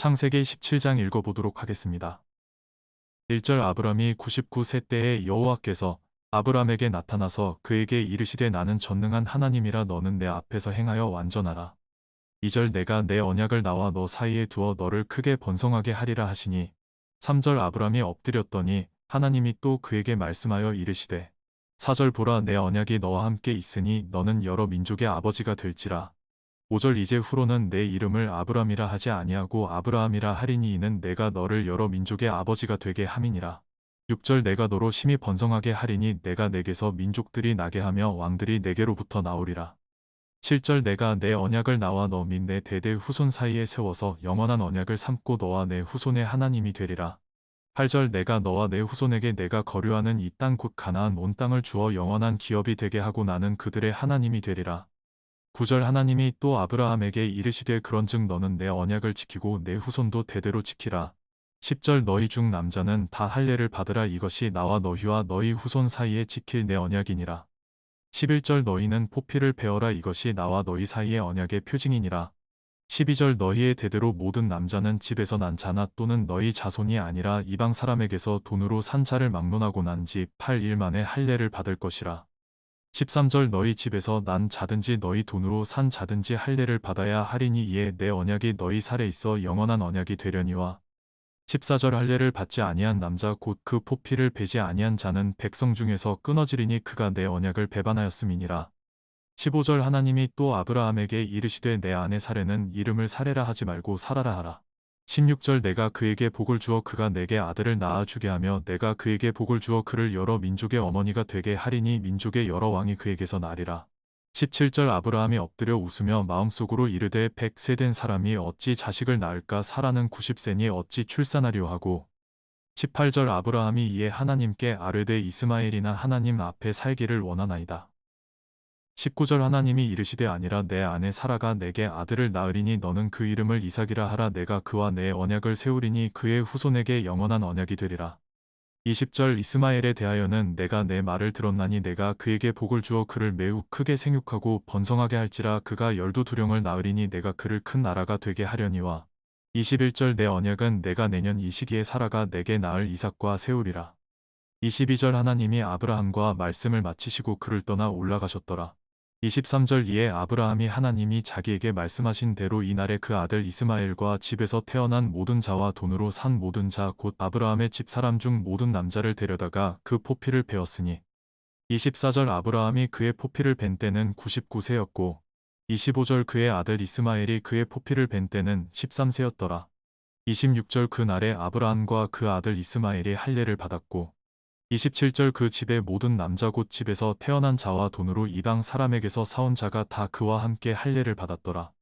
창세기 17장 읽어보도록 하겠습니다. 1절 아브람이 99세 때에 여호와께서 아브람에게 나타나서 그에게 이르시되 나는 전능한 하나님이라 너는 내 앞에서 행하여 완전하라. 2절 내가 내 언약을 나와 너 사이에 두어 너를 크게 번성하게 하리라 하시니 3절 아브람이 엎드렸더니 하나님이 또 그에게 말씀하여 이르시되 4절 보라 내 언약이 너와 함께 있으니 너는 여러 민족의 아버지가 될지라 5절 이제 후로는 내 이름을 아브람이라 하지 아니하고 아브라함이라 하리니 이는 내가 너를 여러 민족의 아버지가 되게 함이니라. 6절 내가 너로 심히 번성하게 하리니 내가 내게서 민족들이 나게 하며 왕들이 내게로부터 나오리라. 7절 내가 내 언약을 나와 너 및 내 대대 후손 사이에 세워서 영원한 언약을 삼고 너와 내 후손의 하나님이 되리라. 8절 내가 너와 내 후손에게 내가 거류하는 이 땅 곧 가나안 온 땅을 주어 영원한 기업이 되게 하고 나는 그들의 하나님이 되리라. 9절 하나님이 또 아브라함에게 이르시되 그런즉 너는 내 언약을 지키고 내 후손도 대대로 지키라. 10절 너희 중 남자는 다 할례를 받으라 이것이 나와 너희와 너희 후손 사이에 지킬 내 언약이니라. 11절 너희는 포피를 베어라 이것이 나와 너희 사이의 언약의 표징이니라. 12절 너희의 대대로 모든 남자는 집에서 난 자나 또는 너희 자손이 아니라 이방 사람에게서 돈으로 산 자를 막론하고 난 지 8일 만에 할례를 받을 것이라. 13절 너희 집에서 난 자든지 너희 돈으로 산 자든지 할례를 받아야 하리니 이에 내 언약이 너희 살에 있어 영원한 언약이 되려니와 14절 할례를 받지 아니한 남자 곧 그 포피를 베지 아니한 자는 백성 중에서 끊어지리니 그가 내 언약을 배반하였음이니라. 15절 하나님이 또 아브라함에게 이르시되 내 아내 사례는 이름을 사례라 하지 말고 사라라 하라. 16절 내가 그에게 복을 주어 그가 내게 아들을 낳아주게 하며 내가 그에게 복을 주어 그를 여러 민족의 어머니가 되게 하리니 민족의 여러 왕이 그에게서 나리라. 17절 아브라함이 엎드려 웃으며 마음속으로 이르되 백세 된 사람이 어찌 자식을 낳을까 사라는 90세니 어찌 출산하려 하고 18절 아브라함이 이에 하나님께 아뢰되 이스마엘이나 하나님 앞에 살기를 원하나이다. 19절 하나님이 이르시되 아니라 내 아내 사라가 내게 아들을 낳으리니 너는 그 이름을 이삭이라 하라 내가 그와 내 언약을 세우리니 그의 후손에게 영원한 언약이 되리라. 20절 이스마엘에 대하여는 내가 내 말을 들었나니 내가 그에게 복을 주어 그를 매우 크게 생육하고 번성하게 할지라 그가 열두 두령을 낳으리니 내가 그를 큰 나라가 되게 하려니와 21절 내 언약은 내가 내년 이 시기에 사라가 내게 낳을 이삭과 세우리라. 22절 하나님이 아브라함과 말씀을 마치시고 그를 떠나 올라가셨더라. 23절 이에 아브라함이 하나님이 자기에게 말씀하신 대로 이날에 그 아들 이스마엘과 집에서 태어난 모든 자와 돈으로 산 모든 자 곧 아브라함의 집 사람 중 모든 남자를 데려다가 그 포피를 베었으니 24절 아브라함이 그의 포피를 벤 때는 99세였고 25절 그의 아들 이스마엘이 그의 포피를 벤 때는 13세였더라. 26절 그 날에 아브라함과 그 아들 이스마엘이 할례를 받았고 27절 그 집의 모든 남자 곧 집에서 태어난 자와 돈으로 이방 사람에게서 사온 자가 다 그와 함께 할례를 받았더라.